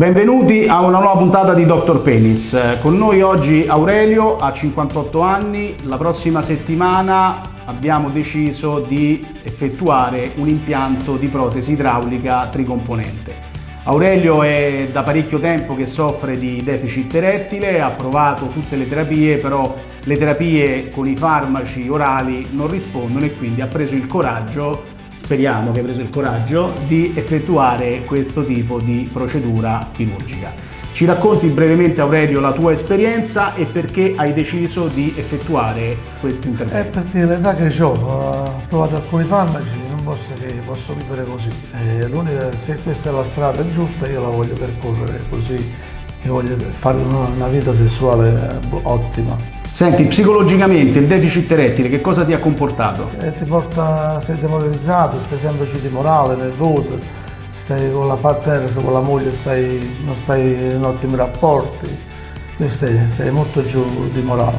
Benvenuti a una nuova puntata di Dr. Penis. Con noi oggi Aurelio, ha 58 anni. La prossima settimana abbiamo deciso di effettuare un impianto di protesi idraulica tricomponente. Aurelio è da parecchio tempo che soffre di deficit erettile, ha provato tutte le terapie, però le terapie con i farmaci orali non rispondono e quindi ha preso il coraggio speriamo che hai preso il coraggio di effettuare questo tipo di procedura chirurgica. Ci racconti brevemente Aurelio la tua esperienza e perché hai deciso di effettuare questo intervento? È perché l'età che ho, ho provato alcuni farmaci, non posso, posso vivere così. se questa è la strada giusta io la voglio percorrere così, io voglio fare una, una vita sessuale ottima. Senti, psicologicamente il deficit erettile che cosa ti ha comportato? Eh, ti porta, sei demoralizzato, stai sempre giù di morale, nervoso, stai con la partner, con la moglie stai, non stai in ottimi rapporti, stai, sei molto giù di morale.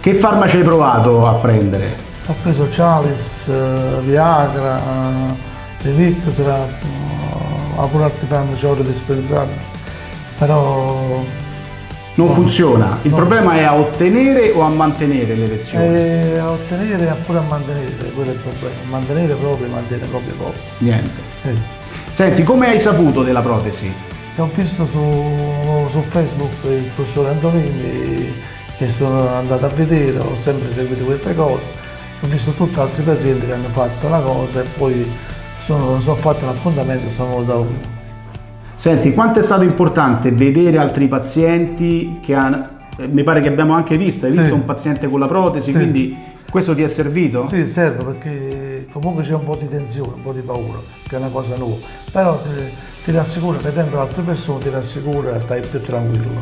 Che farmaci hai provato a prendere? Ho preso Chalice, uh, Viagra, uh, Levictrap, uh, pure altri farmaci ora dispensabili, però non funziona. Il no. problema è a ottenere o a mantenere l'erezione? Eh, a ottenere e pure a mantenere, quello è il problema. Mantenere proprio, mantenere proprio poco. Niente. Sì. Senti, come hai saputo della protesi? Ho visto su, su Facebook il professore Antonini che sono andato a vedere, ho sempre seguito queste cose, ho visto tutti altri pazienti che hanno fatto la cosa e poi sono, sono fatto un appuntamento e sono venuto da uno. Senti, quanto è stato importante vedere altri pazienti che hanno, eh, mi pare che abbiamo anche visto, hai sì. visto un paziente con la protesi, sì. quindi questo ti è servito? Sì, serve perché comunque c'è un po' di tensione, un po' di paura, che è una cosa nuova, però ti, ti rassicura, vedendo altre persone ti rassicura, stai più tranquillo.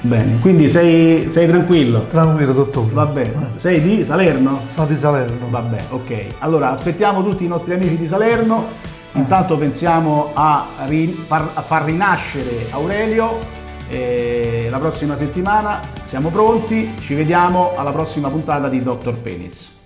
Bene, quindi sei, sei, tranquillo? Tranquillo, dottore. Va bene. Eh. Sei di Salerno? Sono di Salerno. Va bene, ok. Allora, aspettiamo tutti i nostri amici di Salerno Intanto pensiamo a, far, a far rinascere Aurelio e la prossima settimana siamo pronti, ci vediamo alla prossima puntata di Dr. Penis.